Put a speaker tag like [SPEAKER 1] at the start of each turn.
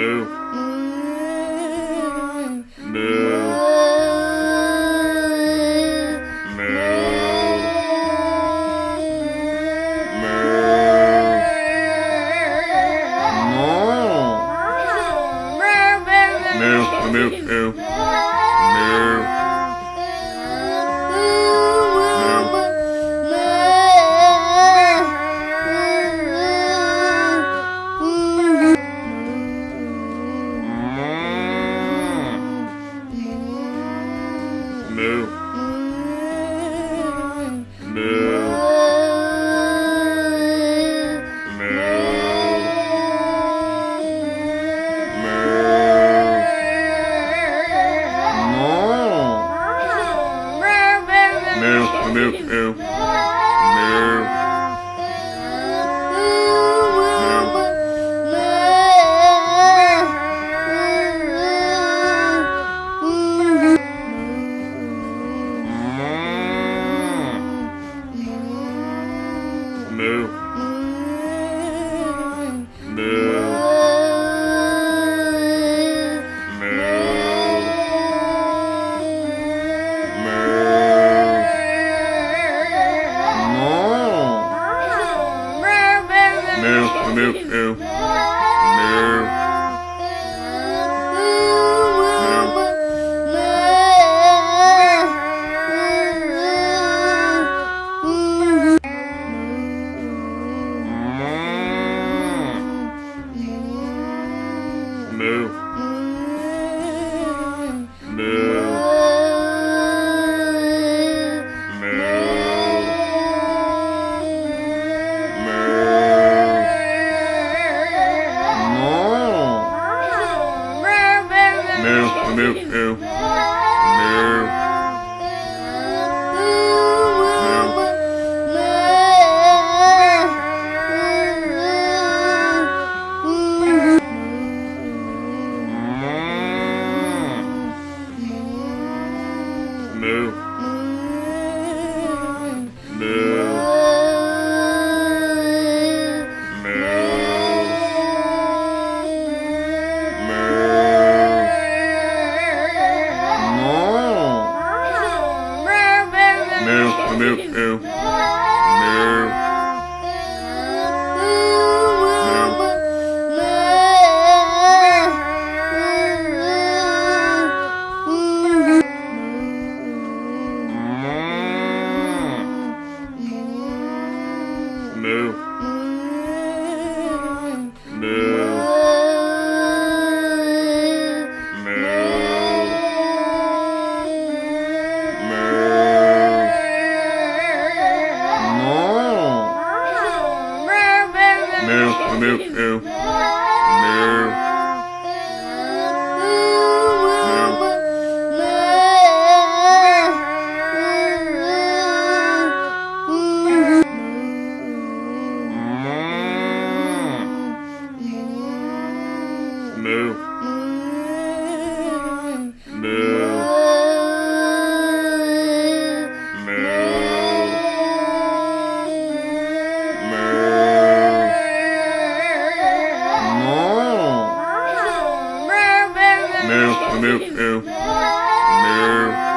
[SPEAKER 1] Moo. Moo. Moo. Moo. Moo. Moo. Moo. Moo. Moo. Moo. Moo. Moo. Moo. Moo. meow. Moo. Moo. Moo. Moo. Moo. Moo. Moo. Moo. Moo. No.